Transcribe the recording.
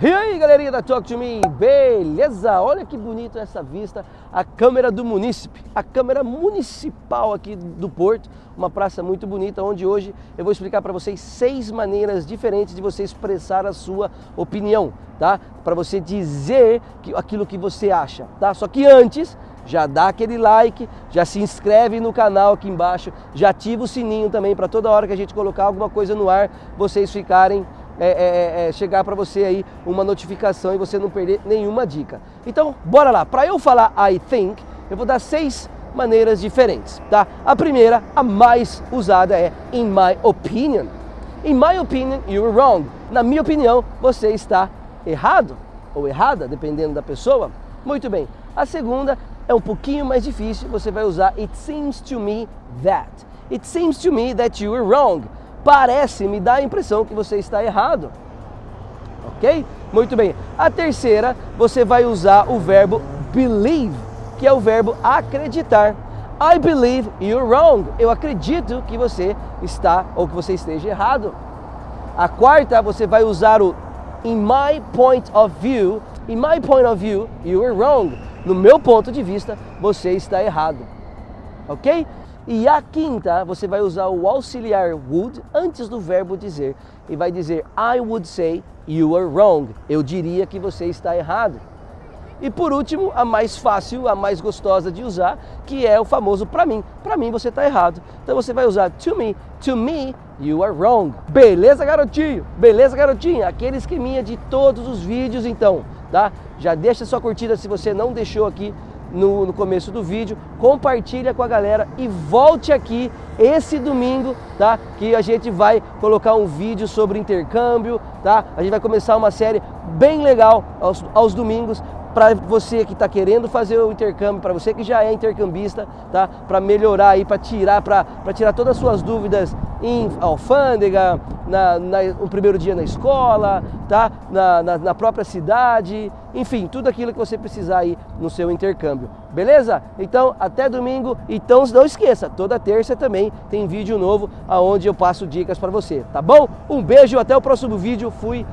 E aí galerinha da Talk to Me, beleza? Olha que bonito essa vista, a câmera do munícipe, a câmera municipal aqui do Porto, uma praça muito bonita, onde hoje eu vou explicar para vocês seis maneiras diferentes de você expressar a sua opinião, tá? Para você dizer aquilo que você acha, tá? Só que antes, já dá aquele like, já se inscreve no canal aqui embaixo, já ativa o sininho também para toda hora que a gente colocar alguma coisa no ar, vocês ficarem é, é, é, é, chegar para você aí uma notificação e você não perder nenhuma dica. Então, bora lá. Para eu falar I think, eu vou dar seis maneiras diferentes, tá? A primeira, a mais usada é in my opinion. In my opinion, you're wrong. Na minha opinião, você está errado ou errada, dependendo da pessoa. Muito bem. A segunda é um pouquinho mais difícil, você vai usar it seems to me that. It seems to me that you are wrong parece, me dá a impressão que você está errado. Ok? Muito bem. A terceira, você vai usar o verbo believe, que é o verbo acreditar. I believe you're wrong. Eu acredito que você está ou que você esteja errado. A quarta, você vai usar o in my point of view. In my point of view, you are wrong. No meu ponto de vista, você está errado. Ok? E a quinta, você vai usar o auxiliar would antes do verbo dizer e vai dizer I would say you are wrong. Eu diria que você está errado. E por último, a mais fácil, a mais gostosa de usar, que é o famoso para mim. Para mim você está errado. Então você vai usar to me. To me, you are wrong. Beleza, garotinho? Beleza, garotinha? Aquele esqueminha de todos os vídeos, então, tá? Já deixa sua curtida se você não deixou aqui no, no, começo do vídeo, compartilha com a galera e volte aqui esse domingo, tá? Que a gente vai colocar um vídeo sobre intercâmbio, tá? A gente vai começar uma série bem legal aos, aos domingos para você que está querendo fazer o intercâmbio, para você que já é intercambista, tá? Para melhorar aí, para tirar, para tirar todas as suas dúvidas em alfândega, na, na, no primeiro dia na escola, tá? Na, na, na, própria cidade, enfim, tudo aquilo que você precisar aí no seu intercâmbio. Beleza? Então, até domingo. Então, não esqueça, toda terça também tem vídeo novo aonde eu passo dicas para você, tá bom? Um beijo, até o próximo vídeo. Fui.